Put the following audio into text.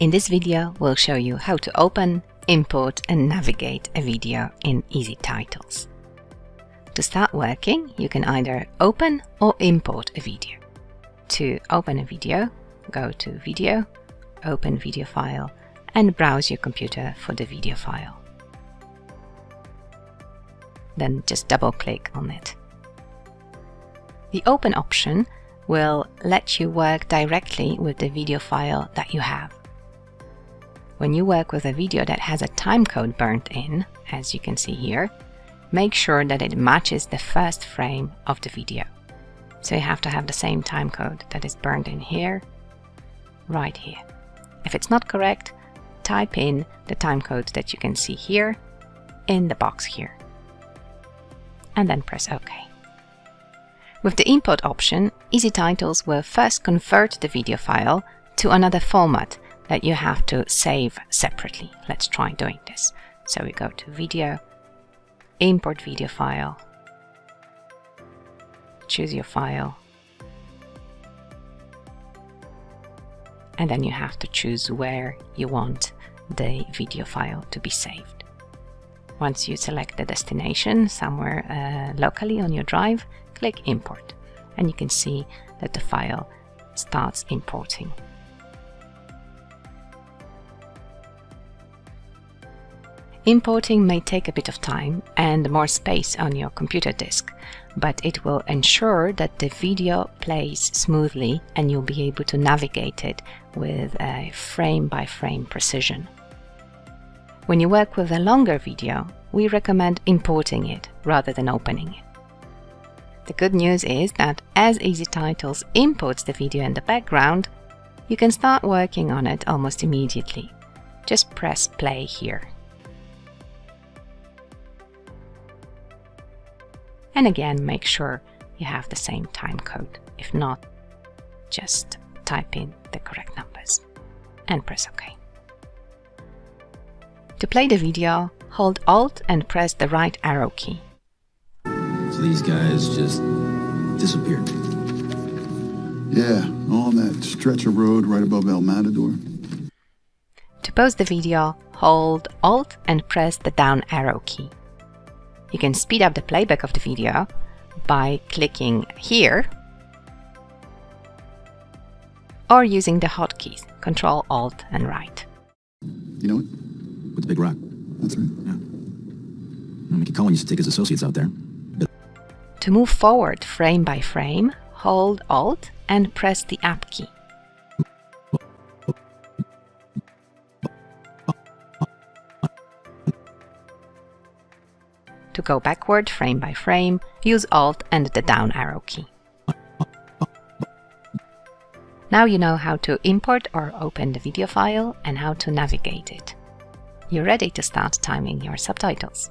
In this video, we'll show you how to open, import and navigate a video in EZTitles. To start working, you can either open or import a video. To open a video, go to Video, Open Video File and browse your computer for the video file. Then just double-click on it. The Open option will let you work directly with the video file that you have. When you work with a video that has a timecode burnt in, as you can see here, make sure that it matches the first frame of the video. So you have to have the same timecode that is burned in here, right here. If it's not correct, type in the timecode that you can see here in the box here. And then press OK. With the import option, EZTitles will first convert the video file to another format that you have to save separately. Let's try doing this. So we go to video, import video file, choose your file, and then you have to choose where you want the video file to be saved. Once you select the destination somewhere uh, locally on your drive, click import and you can see that the file starts importing. Importing may take a bit of time and more space on your computer disk, but it will ensure that the video plays smoothly and you'll be able to navigate it with a frame-by-frame -frame precision. When you work with a longer video, we recommend importing it rather than opening it. The good news is that as EZTitles imports the video in the background, you can start working on it almost immediately. Just press play here. And again, make sure you have the same time code. If not, just type in the correct numbers and press OK. To play the video, hold Alt and press the right arrow key. So these guys just disappeared. Yeah, on that stretch of road right above El Matador. To pause the video, hold Alt and press the down arrow key. You can speed up the playback of the video by clicking here or using the hotkeys Control, Alt and right. You know it? With the big rock. That's right. Yeah. Mickey Cullen used to take his associates out there. But To move forward frame by frame, hold Alt and press the Up key. To go backward frame by frame, use Alt and the down arrow key. Now you know how to import or open the video file and how to navigate it. You're ready to start timing your subtitles.